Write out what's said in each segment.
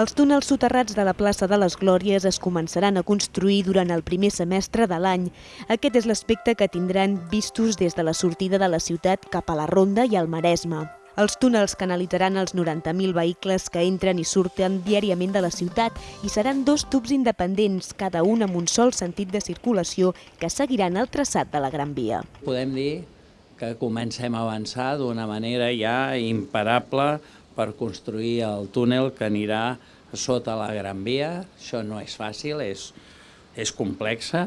Els túnels soterrats de la plaça de les Glòries es començaran a construir durant el primer semestre de l'any. Aquest és l'aspecte que tindran vistos des de la sortida de la ciutat cap a la Ronda i al Maresme. Els túnels canalitzaran els 90.000 vehicles que entren i surten diàriament de la ciutat i seran dos tubs independents, cada un amb un sol sentit de circulació que seguiran el traçat de la Gran Via. Podem dir que comencem a avançar d'una manera ja imparable per construir el túnel que anirà sota la Gran Via. Això no és fàcil, és, és complexa,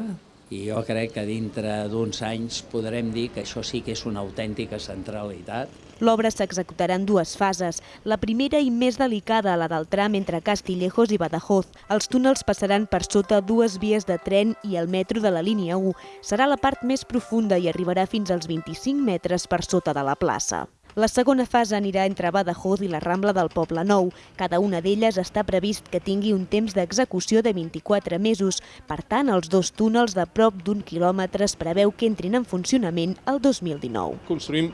i jo crec que dintre d'uns anys podrem dir que això sí que és una autèntica centralitat. L'obra s'executarà en dues fases. La primera i més delicada, la del tram entre Castillejos i Badajoz. Els túnels passaran per sota dues vies de tren i el metro de la línia 1. Serà la part més profunda i arribarà fins als 25 metres per sota de la plaça. La segona fase anirà entre Badajoz i la Rambla del Poble Nou. Cada una d'elles està previst que tingui un temps d'execució de 24 mesos. Per tant, els dos túnels de prop d'un quilòmetre es preveu que entrin en funcionament el 2019. Construïm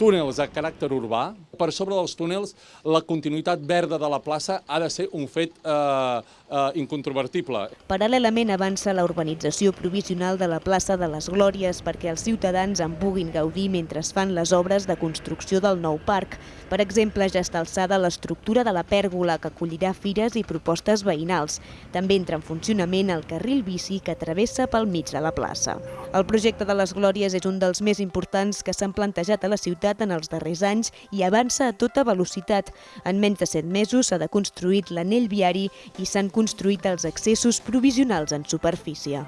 túnels de caràcter urbà. Per sobre dels túnels, la continuïtat verda de la plaça ha de ser un fet eh, eh, incontrovertible. Paral·lelament avança la urbanització provisional de la plaça de les Glòries perquè els ciutadans en puguin gaudir mentre es fan les obres de construcció del nou parc. Per exemple, ja està alçada l'estructura de la pèrgola que acollirà fires i propostes veïnals. També entra en funcionament el carril bici que travessa pel mig de la plaça. El projecte de les Glòries és un dels més importants que s'han plantejat a la ciutat en els darrers anys i avança a tota velocitat. En menys de set mesos s'ha deconstruït l'anell viari i s'han construït els accessos provisionals en superfície.